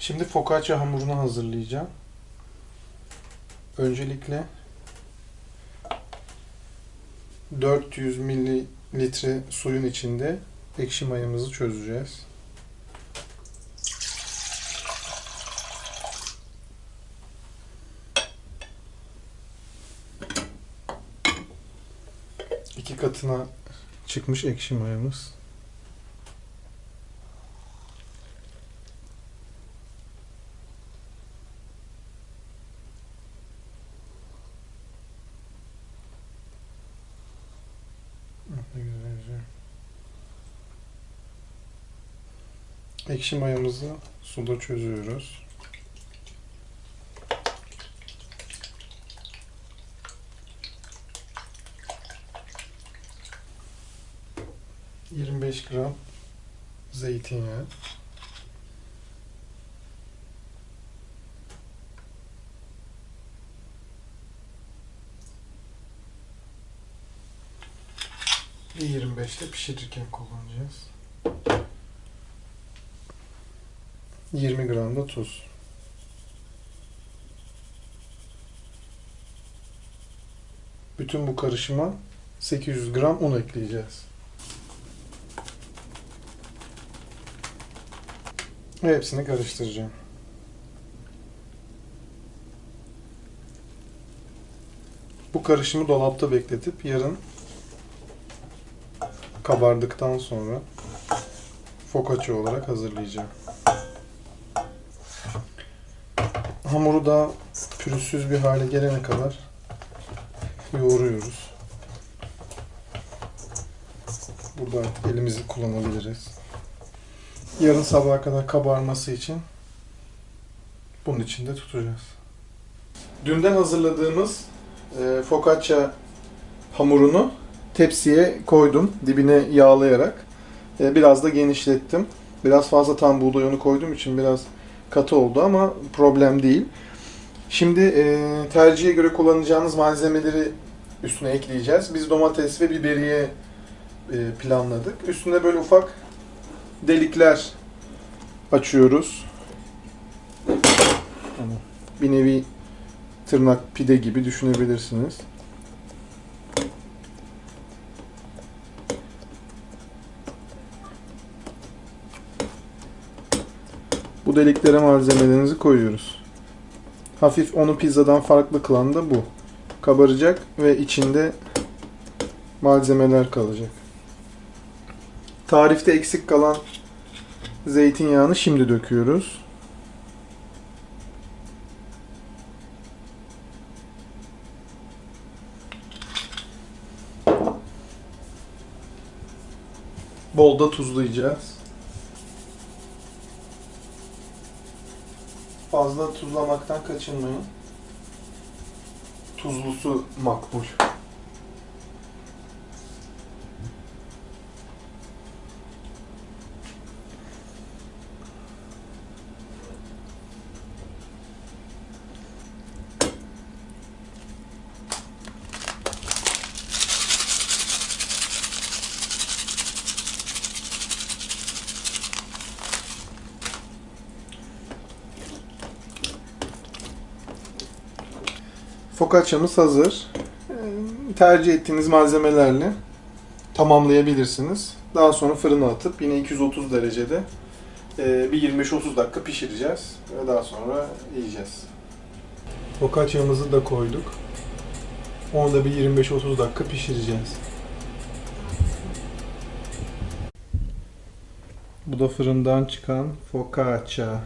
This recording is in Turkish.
Şimdi focaccia hamurunu hazırlayacağım. Öncelikle 400 mililitre suyun içinde ekşi mayamızı çözeceğiz. İki katına çıkmış ekşi mayamız. Ekşi mayamızı suda çözüyoruz. ...25 gram zeytinyağı. Bir 25'te pişirirken kullanacağız. 20 gram da tuz. Bütün bu karışıma 800 gram un ekleyeceğiz. Hepsini karıştıracağım. Bu karışımı dolapta bekletip yarın kabardıktan sonra focaccia olarak hazırlayacağım. Hamuru da pürüzsüz bir hale gelene kadar yoğuruyoruz. Burada artık elimizi kullanabiliriz. Yarın sabaha kadar kabarması için bunun içinde tutacağız. Dünden hazırladığımız e, focaccia hamurunu tepsiye koydum dibine yağlayarak. E, biraz da genişlettim. Biraz fazla tam buğday unu koyduğum için biraz katı oldu ama problem değil. Şimdi e, tercihe göre kullanacağınız malzemeleri üstüne ekleyeceğiz. Biz domates ve biberiye e, planladık. Üstüne böyle ufak delikler açıyoruz. Bir nevi tırnak pide gibi düşünebilirsiniz. Bu deliklere malzemelerinizi koyuyoruz. Hafif onu pizzadan farklı kılan da bu. Kabaracak ve içinde malzemeler kalacak. Tarifte eksik kalan zeytinyağını şimdi döküyoruz. Bol da tuzlayacağız. Fazla tuzlamaktan kaçınmayın. Tuzlusu makbul. Focaccia'mız hazır. Ee, Tercih ettiğiniz malzemelerle tamamlayabilirsiniz. Daha sonra fırına atıp yine 230 derecede e, bir 25-30 dakika pişireceğiz. Ve daha sonra yiyeceğiz. Focaccia'mızı da koyduk. Onu da bir 25-30 dakika pişireceğiz. Bu da fırından çıkan focaccia.